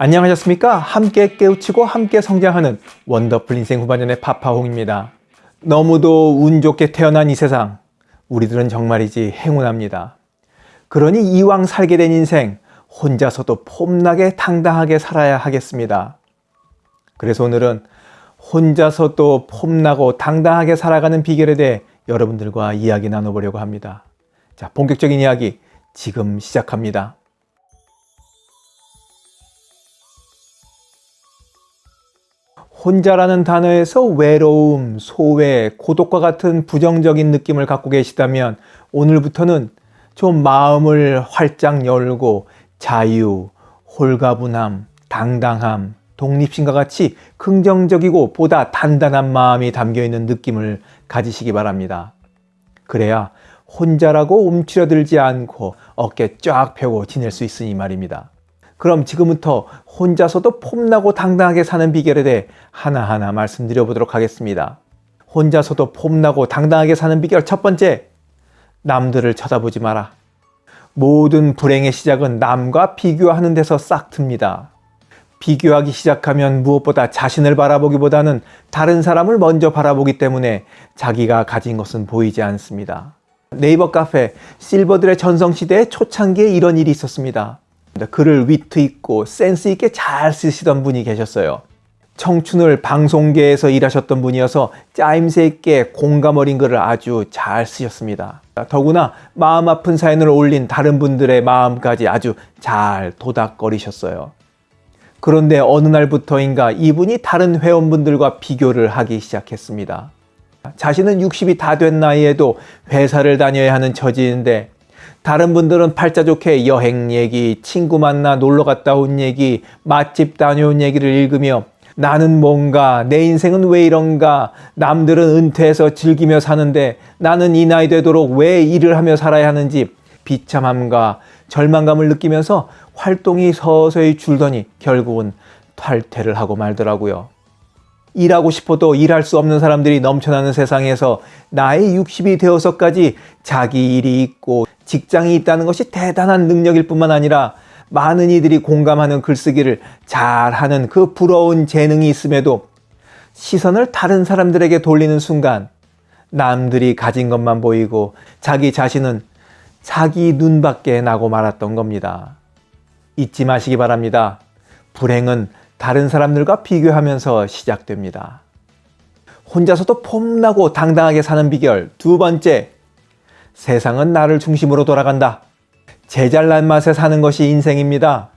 안녕하셨습니까? 함께 깨우치고 함께 성장하는 원더풀 인생 후반년의 파파홍입니다. 너무도 운 좋게 태어난 이 세상, 우리들은 정말이지 행운합니다. 그러니 이왕 살게 된 인생, 혼자서도 폼나게 당당하게 살아야 하겠습니다. 그래서 오늘은 혼자서도 폼나고 당당하게 살아가는 비결에 대해 여러분들과 이야기 나눠보려고 합니다. 자, 본격적인 이야기 지금 시작합니다. 혼자라는 단어에서 외로움, 소외, 고독과 같은 부정적인 느낌을 갖고 계시다면 오늘부터는 좀 마음을 활짝 열고 자유, 홀가분함, 당당함, 독립심과 같이 긍정적이고 보다 단단한 마음이 담겨있는 느낌을 가지시기 바랍니다. 그래야 혼자라고 움츠러들지 않고 어깨 쫙 펴고 지낼 수 있으니 말입니다. 그럼 지금부터 혼자서도 폼나고 당당하게 사는 비결에 대해 하나하나 말씀드려 보도록 하겠습니다. 혼자서도 폼나고 당당하게 사는 비결 첫 번째, 남들을 쳐다보지 마라. 모든 불행의 시작은 남과 비교하는 데서 싹 틉니다. 비교하기 시작하면 무엇보다 자신을 바라보기보다는 다른 사람을 먼저 바라보기 때문에 자기가 가진 것은 보이지 않습니다. 네이버 카페 실버들의 전성시대의 초창기에 이런 일이 있었습니다. 글을 위트 있고 센스 있게 잘 쓰시던 분이 계셨어요. 청춘을 방송계에서 일하셨던 분이어서 짜임새 있게 공감 어린 글을 아주 잘 쓰셨습니다. 더구나 마음 아픈 사연을 올린 다른 분들의 마음까지 아주 잘 도닥거리셨어요. 그런데 어느 날부터인가 이분이 다른 회원분들과 비교를 하기 시작했습니다. 자신은 60이 다 된 나이에도 회사를 다녀야 하는 처지인데 다른 분들은 팔자 좋게 여행 얘기, 친구 만나 놀러 갔다 온 얘기, 맛집 다녀온 얘기를 읽으며 나는 뭔가, 내 인생은 왜 이런가, 남들은 은퇴해서 즐기며 사는데 나는 이 나이 되도록 왜 일을 하며 살아야 하는지 비참함과 절망감을 느끼면서 활동이 서서히 줄더니 결국은 탈퇴를 하고 말더라고요. 일하고 싶어도 일할 수 없는 사람들이 넘쳐나는 세상에서 나이 60이 되어서까지 자기 일이 있고 직장이 있다는 것이 대단한 능력일 뿐만 아니라 많은 이들이 공감하는 글쓰기를 잘하는 그 부러운 재능이 있음에도 시선을 다른 사람들에게 돌리는 순간 남들이 가진 것만 보이고 자기 자신은 자기 눈밖에 나고 말았던 겁니다. 잊지 마시기 바랍니다. 불행은 다른 사람들과 비교하면서 시작됩니다. 혼자서도 폼나고 당당하게 사는 비결 두 번째, 세상은 나를 중심으로 돌아간다. 제 잘난 맛에 사는 것이 인생입니다.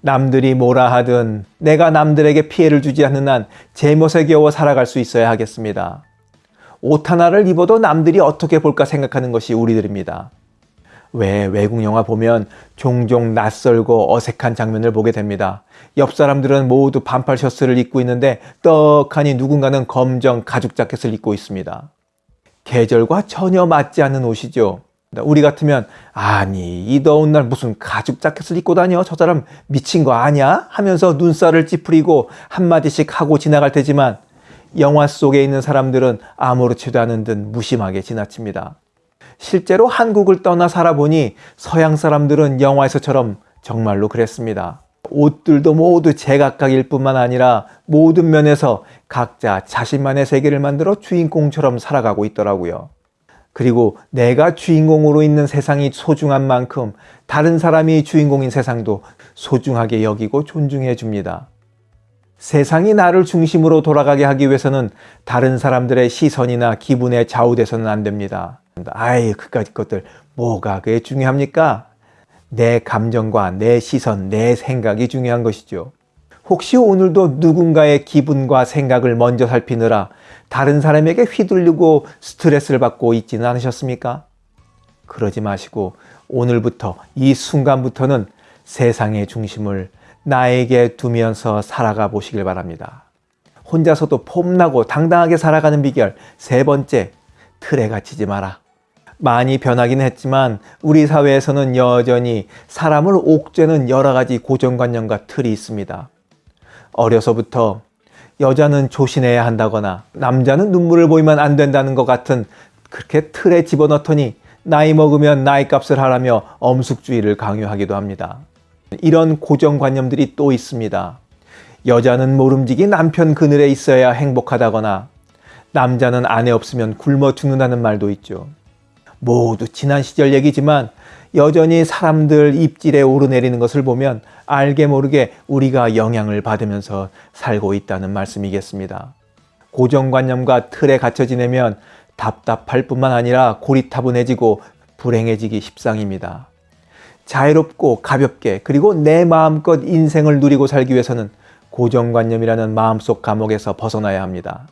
남들이 뭐라 하든 내가 남들에게 피해를 주지 않는 한 제 멋에 겨워 살아갈 수 있어야 하겠습니다. 옷 하나를 입어도 남들이 어떻게 볼까 생각하는 것이 우리들입니다. 왜 외국 영화 보면 종종 낯설고 어색한 장면을 보게 됩니다. 옆 사람들은 모두 반팔 셔츠를 입고 있는데 떡하니 누군가는 검정 가죽 자켓을 입고 있습니다. 계절과 전혀 맞지 않는 옷이죠. 우리 같으면 아니 이 더운 날 무슨 가죽 자켓을 입고 다녀 저 사람 미친 거 아니야? 하면서 눈살을 찌푸리고 한마디씩 하고 지나갈 테지만 영화 속에 있는 사람들은 아무렇지도 않은 듯 무심하게 지나칩니다. 실제로 한국을 떠나 살아보니 서양 사람들은 영화에서처럼 정말로 그랬습니다. 옷들도 모두 제각각일 뿐만 아니라 모든 면에서 각자 자신만의 세계를 만들어 주인공처럼 살아가고 있더라고요. 그리고 내가 주인공으로 있는 세상이 소중한 만큼 다른 사람이 주인공인 세상도 소중하게 여기고 존중해 줍니다. 세상이 나를 중심으로 돌아가게 하기 위해서는 다른 사람들의 시선이나 기분에 좌우돼서는 안 됩니다. 아이 그까짓 것들 뭐가 그게 중요합니까? 내 감정과 내 시선, 내 생각이 중요한 것이죠. 혹시 오늘도 누군가의 기분과 생각을 먼저 살피느라 다른 사람에게 휘둘리고 스트레스를 받고 있지는 않으셨습니까? 그러지 마시고 오늘부터 이 순간부터는 세상의 중심을 나에게 두면서 살아가 보시길 바랍니다. 혼자서도 폼나고 당당하게 살아가는 비결 세 번째, 틀에 갇히지 마라. 많이 변하긴 했지만 우리 사회에서는 여전히 사람을 옥죄는 여러 가지 고정관념과 틀이 있습니다. 어려서부터 여자는 조신해야 한다거나 남자는 눈물을 보이면 안 된다는 것 같은 그렇게 틀에 집어넣더니 나이 먹으면 나이 값을 하라며 엄숙주의를 강요하기도 합니다. 이런 고정관념들이 또 있습니다. 여자는 모름지기 남편 그늘에 있어야 행복하다거나 남자는 아내 없으면 굶어 죽는다는 말도 있죠. 모두 지난 시절 얘기지만 여전히 사람들 입질에 오르내리는 것을 보면 알게 모르게 우리가 영향을 받으면서 살고 있다는 말씀이겠습니다. 고정관념과 틀에 갇혀 지내면 답답할 뿐만 아니라 고리타분해지고 불행해지기 십상입니다. 자유롭고 가볍게 그리고 내 마음껏 인생을 누리고 살기 위해서는 고정관념이라는 마음속 감옥에서 벗어나야 합니다.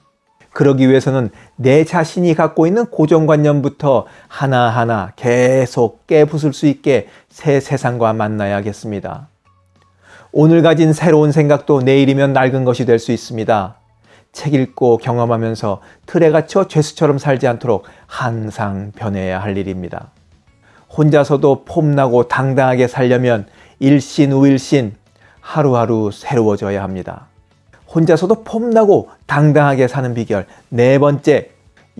그러기 위해서는 내 자신이 갖고 있는 고정관념부터 하나하나 계속 깨부술 수 있게 새 세상과 만나야겠습니다. 오늘 가진 새로운 생각도 내일이면 낡은 것이 될 수 있습니다. 책 읽고 경험하면서 틀에 갇혀 죄수처럼 살지 않도록 항상 변해야 할 일입니다. 혼자서도 폼나고 당당하게 살려면 일신 우일신 하루하루 새로워져야 합니다. 혼자서도 폼나고 당당하게 사는 비결 네 번째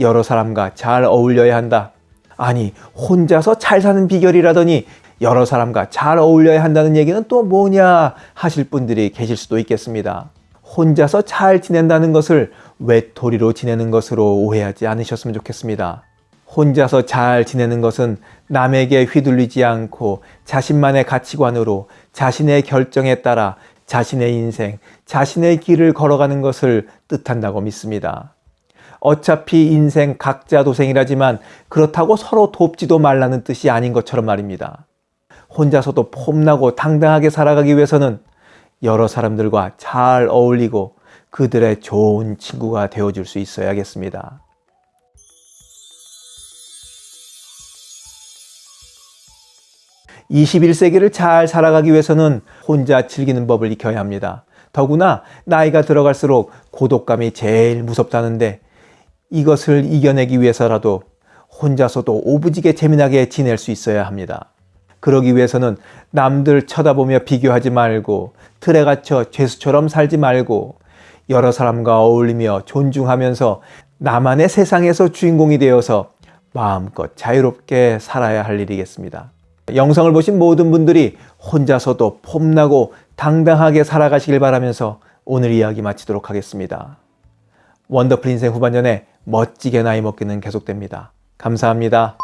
여러 사람과 잘 어울려야 한다. 아니 혼자서 잘 사는 비결이라더니 여러 사람과 잘 어울려야 한다는 얘기는 또 뭐냐 하실 분들이 계실 수도 있겠습니다. 혼자서 잘 지낸다는 것을 외톨이로 지내는 것으로 오해하지 않으셨으면 좋겠습니다. 혼자서 잘 지내는 것은 남에게 휘둘리지 않고 자신만의 가치관으로 자신의 결정에 따라 자신의 인생, 자신의 길을 걸어가는 것을 뜻한다고 믿습니다. 어차피 인생 각자 도생이라지만 그렇다고 서로 돕지도 말라는 뜻이 아닌 것처럼 말입니다. 혼자서도 폼나고 당당하게 살아가기 위해서는 여러 사람들과 잘 어울리고 그들의 좋은 친구가 되어줄 수 있어야겠습니다. 21세기를 잘 살아가기 위해서는 혼자 즐기는 법을 익혀야 합니다. 더구나 나이가 들어갈수록 고독감이 제일 무섭다는데 이것을 이겨내기 위해서라도 혼자서도 오부지게 재미나게 지낼 수 있어야 합니다. 그러기 위해서는 남들 쳐다보며 비교하지 말고 틀에 갇혀 죄수처럼 살지 말고 여러 사람과 어울리며 존중하면서 나만의 세상에서 주인공이 되어서 마음껏 자유롭게 살아야 할 일이겠습니다. 영상을 보신 모든 분들이 혼자서도 폼나고 당당하게 살아가시길 바라면서 오늘 이야기 마치도록 하겠습니다. 원더풀 인생 후반전에 멋지게 나이 먹기는 계속됩니다. 감사합니다.